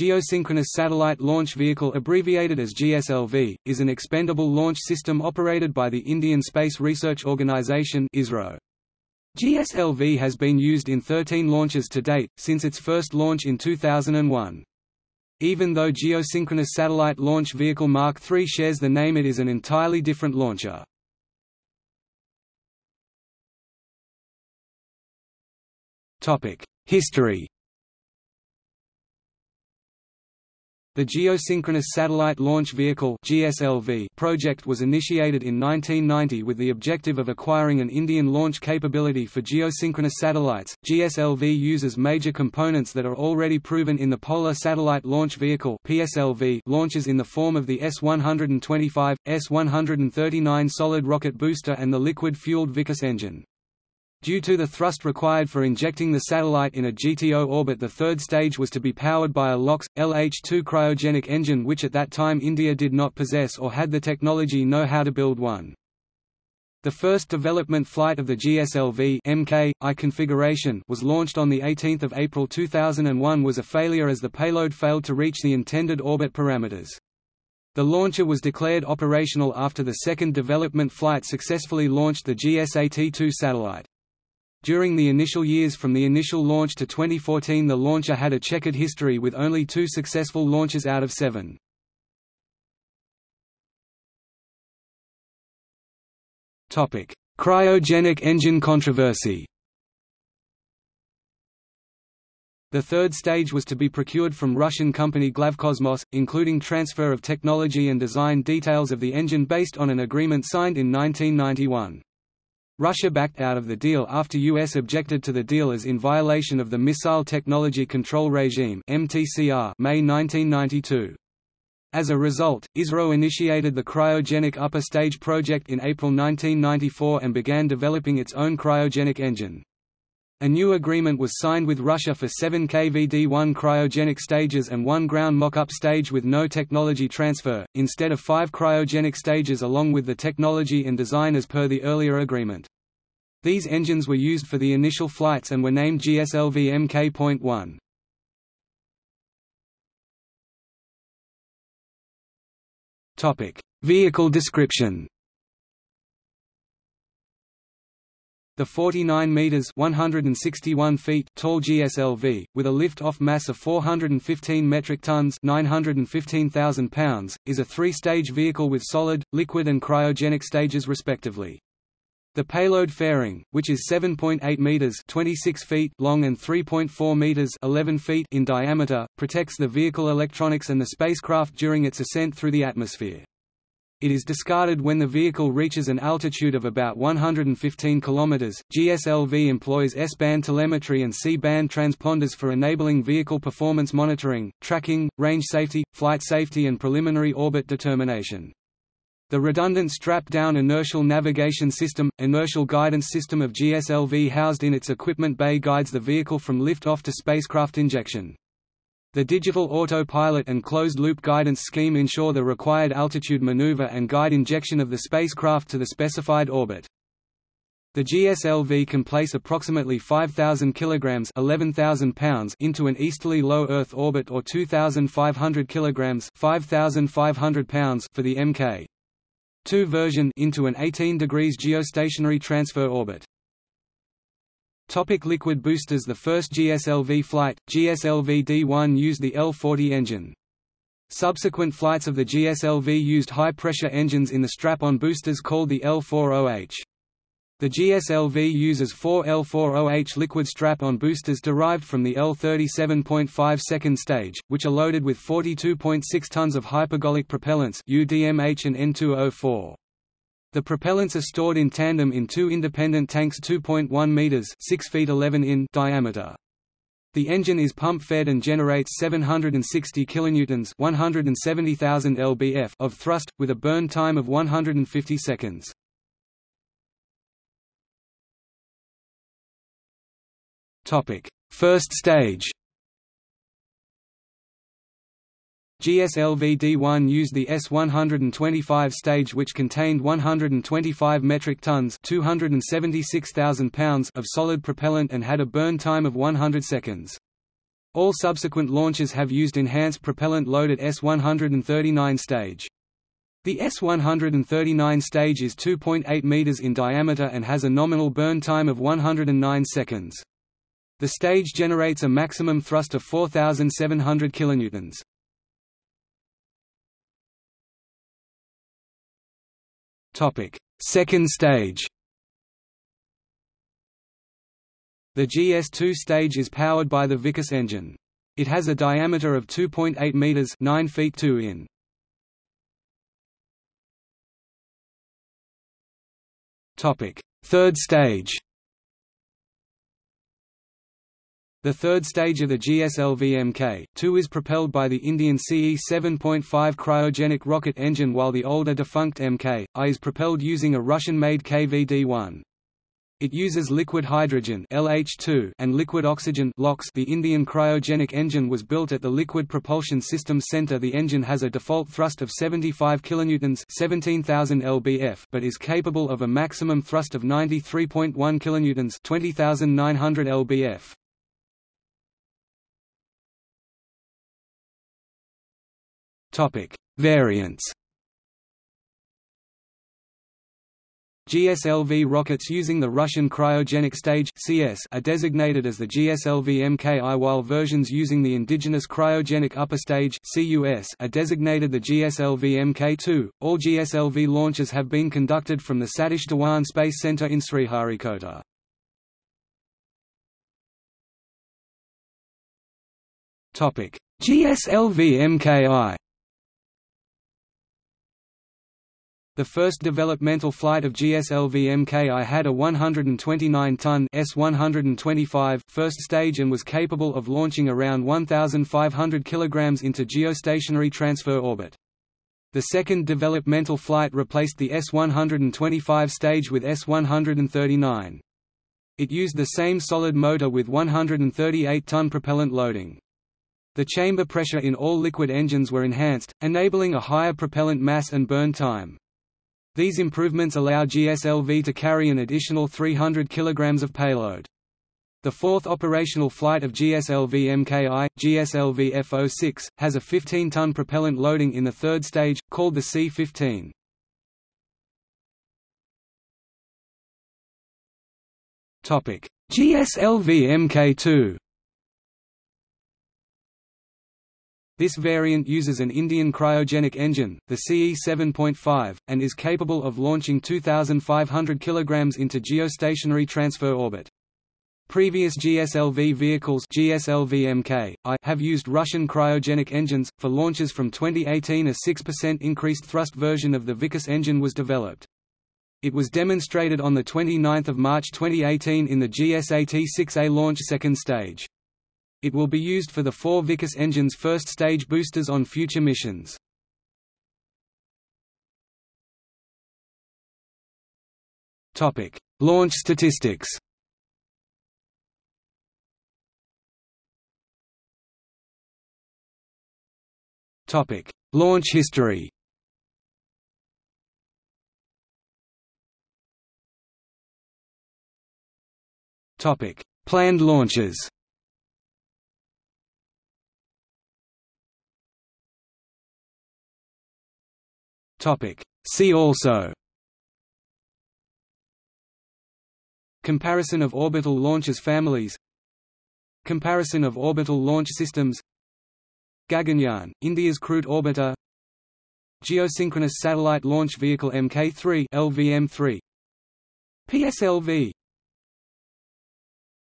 Geosynchronous Satellite Launch Vehicle abbreviated as GSLV, is an expendable launch system operated by the Indian Space Research Organisation ISRO. GSLV has been used in 13 launches to date, since its first launch in 2001. Even though Geosynchronous Satellite Launch Vehicle Mark III shares the name it is an entirely different launcher. History The Geosynchronous Satellite Launch Vehicle project was initiated in 1990 with the objective of acquiring an Indian launch capability for geosynchronous satellites. GSLV uses major components that are already proven in the Polar Satellite Launch Vehicle launches in the form of the S-125, S-139 solid rocket booster and the liquid-fueled Vikas engine. Due to the thrust required for injecting the satellite in a GTO orbit the third stage was to be powered by a LOX, LH-2 cryogenic engine which at that time India did not possess or had the technology know how to build one. The first development flight of the GSLV MK, I configuration was launched on 18 April 2001 was a failure as the payload failed to reach the intended orbit parameters. The launcher was declared operational after the second development flight successfully launched the GSAT-2 satellite. During the initial years from the initial launch to 2014 the launcher had a checkered history with only two successful launches out of seven. Cryogenic engine controversy The third stage was to be procured from Russian company Glavkosmos, including transfer of technology and design details of the engine based on an agreement signed in 1991. Russia backed out of the deal after US objected to the deal as in violation of the Missile Technology Control Regime MTCR May 1992. As a result, ISRO initiated the Cryogenic Upper Stage project in April 1994 and began developing its own cryogenic engine. A new agreement was signed with Russia for 7 KVD-1 cryogenic stages and one ground mock-up stage with no technology transfer, instead of five cryogenic stages along with the technology and design as per the earlier agreement. These engines were used for the initial flights and were named GSLV Mk.1. Vehicle description The 49 meters (161 feet) tall GSLV, with a lift-off mass of 415 metric tons (915,000 pounds), is a three-stage vehicle with solid, liquid and cryogenic stages respectively. The payload fairing, which is 7.8 meters (26 feet) long and 3.4 meters (11 feet) in diameter, protects the vehicle electronics and the spacecraft during its ascent through the atmosphere. It is discarded when the vehicle reaches an altitude of about 115 km. GSLV employs S-band telemetry and C-band transponders for enabling vehicle performance monitoring, tracking, range safety, flight safety and preliminary orbit determination. The redundant strap-down inertial navigation system, inertial guidance system of GSLV housed in its equipment bay guides the vehicle from lift-off to spacecraft injection. The digital autopilot and closed-loop guidance scheme ensure the required altitude maneuver and guide injection of the spacecraft to the specified orbit. The GSLV can place approximately 5,000 kilograms (11,000 pounds) into an easterly low Earth orbit or 2,500 kilograms (5,500 pounds) for the Mk. 2 version into an 18 degrees geostationary transfer orbit. Topic liquid boosters The first GSLV flight, GSLV D1 used the L-40 engine. Subsequent flights of the GSLV used high-pressure engines in the strap-on boosters called the L-40H. The GSLV uses four L-40H liquid strap-on boosters derived from the L-37.5 second stage, which are loaded with 42.6 tons of hypergolic propellants UDMH and N2O4. The propellants are stored in tandem in two independent tanks 2.1 meters (6 feet 11 in) diameter. The engine is pump-fed and generates 760 kilonewtons (170,000 lbf) of thrust with a burn time of 150 seconds. First stage. GSLV-D1 used the S-125 stage which contained 125 metric tons 276,000 pounds of solid propellant and had a burn time of 100 seconds. All subsequent launches have used enhanced propellant-loaded S-139 stage. The S-139 stage is 2.8 meters in diameter and has a nominal burn time of 109 seconds. The stage generates a maximum thrust of 4,700 kilonewtons. Topic: Second stage. The GS2 stage is powered by the Vikas engine. It has a diameter of 2.8 meters, 9 feet 2 in. Topic: Third stage. The third stage of the GSLV Mk2 is propelled by the Indian CE 7.5 cryogenic rocket engine while the older defunct Mk I is propelled using a Russian-made KVD-1. It uses liquid hydrogen LH2 and liquid oxygen LOX. The Indian cryogenic engine was built at the Liquid Propulsion Systems Center. The engine has a default thrust of 75 kilonewtons, 17,000 lbf, but is capable of a maximum thrust of 93.1 kilonewtons, 20,900 lbf. Topic: Variants. GSLV rockets using the Russian cryogenic stage (CS) are designated as the GSLV MKI, while versions using the indigenous cryogenic upper stage (CUS) are designated the GSLV MK2. All GSLV launches have been conducted from the Satish Dhawan Space Center in Sriharikota. Topic: GSLV MKI. The first developmental flight of GSLV Mki had a 129-ton S-125 first stage and was capable of launching around 1,500 kg into geostationary transfer orbit. The second developmental flight replaced the S-125 stage with S-139. It used the same solid motor with 138-ton propellant loading. The chamber pressure in all liquid engines were enhanced, enabling a higher propellant mass and burn time. These improvements allow GSLV to carry an additional 300 kg of payload. The fourth operational flight of GSLV MKI, GSLV F06, has a 15-ton propellant loading in the third stage, called the C-15. GSLV Mk2 This variant uses an Indian cryogenic engine, the CE 7.5, and is capable of launching 2,500 kg into geostationary transfer orbit. Previous GSLV vehicles GSLV MK, I have used Russian cryogenic engines. For launches from 2018 a 6% increased thrust version of the Vikas engine was developed. It was demonstrated on 29 March 2018 in the GSAT-6A launch second stage. It will be used for the four Vikas engine's first stage boosters on future missions. Topic: Launch statistics. Topic: Launch history. Topic: Planned launches. Topic. See also. Comparison of orbital launches families. Comparison of orbital launch systems. Gaganyaan, India's crewed orbiter. Geosynchronous Satellite Launch Vehicle Mk3 LVM3 PSLV